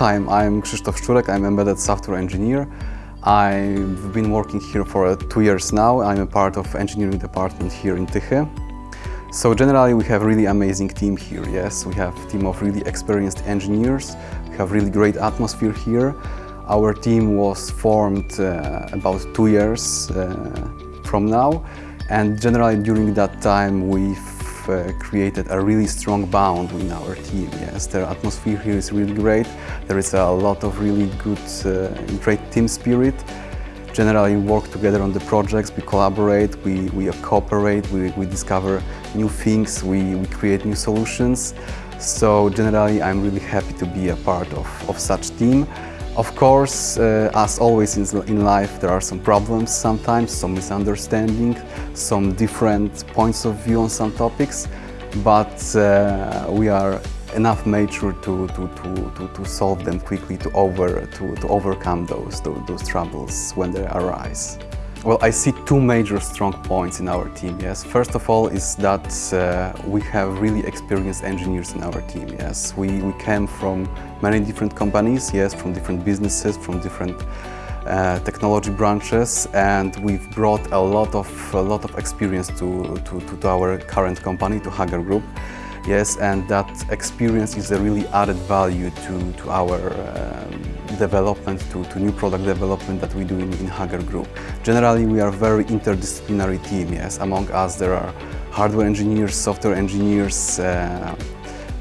I'm, I'm Krzysztof Szczurek, I'm embedded software engineer. I've been working here for uh, two years now. I'm a part of engineering department here in Tychy. So generally we have really amazing team here, yes. We have team of really experienced engineers. We have really great atmosphere here. Our team was formed uh, about two years uh, from now and generally during that time we've uh, created a really strong bond in our team. Yes, the atmosphere here is really great. There is a lot of really good, uh, great team spirit. Generally we work together on the projects, we collaborate, we, we cooperate, we, we discover new things, we, we create new solutions. So generally I'm really happy to be a part of, of such team. Of course, uh, as always in, life, there are some problems sometimes, some misunderstanding, some different points of view on some topics, but uh, we are enough mature to, to, to, to, to solve them quickly, to, over, to, to overcome those, those, those troubles when they arise. Well, I see two major strong points in our team, yes. First of all is that uh, we have really experienced engineers in our team, yes. We, we came from many different companies, yes, from different businesses, from different uh, technology branches and we've brought a lot of, a lot of experience to, to, to our current company, to Hager Group. Yes, and that experience is a really added value to, to our um, development, to, to new product development that we do in, in Hager Group. Generally, we are a very interdisciplinary team, yes. Among us, there are hardware engineers, software engineers, uh,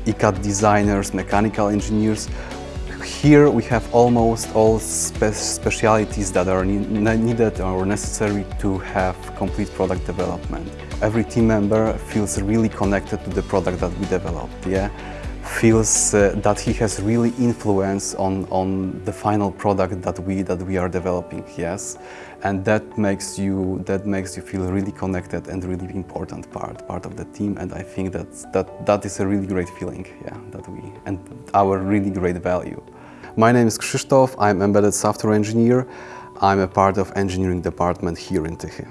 ECAD designers, mechanical engineers. Here we have almost all spe specialities that are ne needed or necessary to have complete product development every team member feels really connected to the product that we developed, yeah? Feels uh, that he has really influence on, on the final product that we, that we are developing, yes? And that makes, you, that makes you feel really connected and really important part, part of the team and I think that, that, that is a really great feeling, yeah, that we, and our really great value. My name is Krzysztof, I'm embedded software engineer. I'm a part of engineering department here in Tychy.